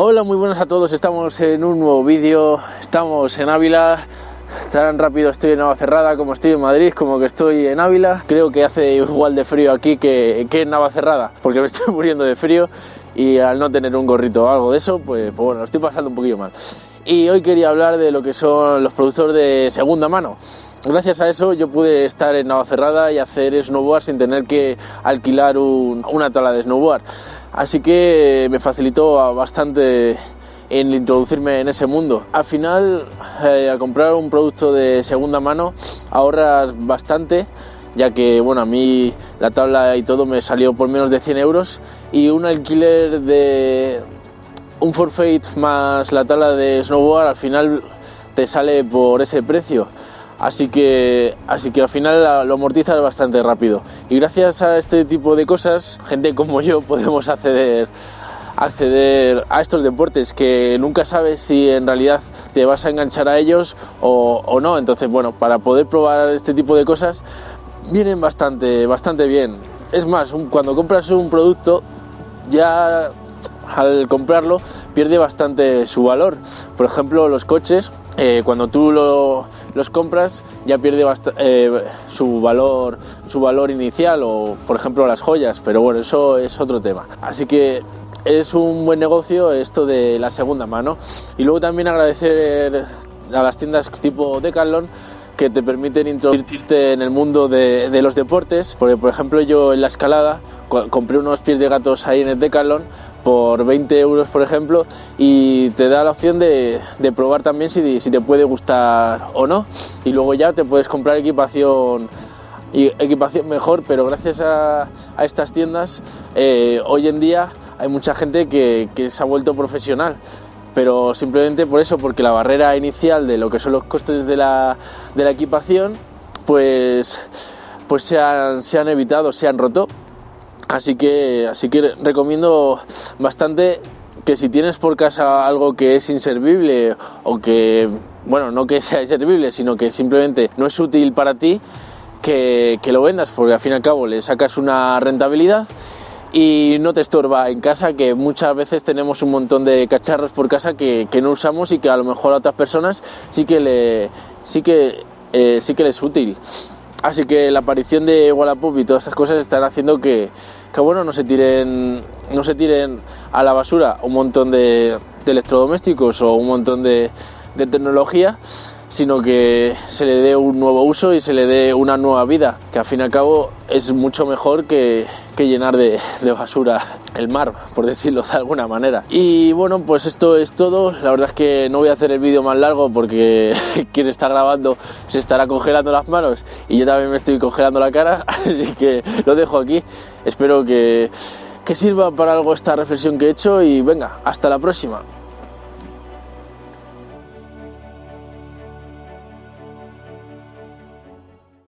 Hola, muy buenas a todos. Estamos en un nuevo vídeo. Estamos en Ávila. Tan rápido estoy en Navacerrada como estoy en Madrid, como que estoy en Ávila. Creo que hace igual de frío aquí que, que en Navacerrada, porque me estoy muriendo de frío y al no tener un gorrito o algo de eso, pues, pues bueno, lo estoy pasando un poquillo mal. Y hoy quería hablar de lo que son los productos de segunda mano. Gracias a eso yo pude estar en Navacerrada y hacer snowboard sin tener que alquilar un- una tabla de snowboard. Así que me facilitó bastante en introducirme en ese mundo. Al final, eh, al comprar un producto de segunda mano, ahorras bastante, ya que bueno, a mí la tabla y todo me salió por menos de 100 euros y un alquiler de un forfait más la tabla de snowboard al final te sale por ese precio. Así que, así que al final lo amortizas bastante rápido. Y gracias a este tipo de cosas, gente como yo podemos acceder, acceder a estos deportes que nunca sabes si en realidad te vas a enganchar a ellos o, o no. Entonces, bueno, para poder probar este tipo de cosas vienen bastante, bastante bien. Es más, cuando compras un producto ya al comprarlo pierde bastante su valor. Por ejemplo, los coches, eh, cuando tú lo- los compras ya pierde eh, su valor su valor inicial o por ejemplo las joyas, pero bueno, eso es otro tema. Así que es un buen negocio esto de la segunda mano. Y luego también agradecer a las tiendas tipo Decathlon que te permiten introducirte en el mundo de, de los deportes. Porque, por ejemplo, yo en la escalada co- compré unos pies de gatos ahí en el Decathlon por 20 euros, por ejemplo, y te da la opción de, de probar también si, si te puede gustar o no. Y luego ya te puedes comprar equipación y equipación mejor, pero gracias a, a estas tiendas eh, hoy en día hay mucha gente que, que se ha vuelto profesional pero simplemente por eso, porque la barrera inicial de lo que son los costes de la, de la equipación, pues, pues se, han, se han evitado, se han roto. Así que, así que recomiendo bastante que si tienes por casa algo que es inservible o que, bueno, no que sea inservible, sino que simplemente no es útil para ti, que, lo vendas, porque al fin y al cabo le sacas una rentabilidad y no te estorba en casa, que muchas veces tenemos un montón de cacharros por casa que, que no usamos y que a lo mejor a otras personas sí que, le, sí que, eh, sí que les es útil. Así que la aparición de Wallapop y todas estas cosas están haciendo que, que, bueno, no se tiren, no se tiren a la basura un montón de, de electrodomésticos o un montón de, de tecnología, sino que se le dé un nuevo uso y se le dé una nueva vida, que al fin y al cabo es mucho mejor que, que llenar de, de basura el mar, por decirlo de alguna manera. Y bueno, pues esto es todo. La verdad es que no voy a hacer el vídeo más largo porque quien está grabando se estará congelando las manos y yo también me estoy congelando la cara, así que lo dejo aquí. Espero que, que sirva para algo esta reflexión que he hecho y venga, hasta la próxima.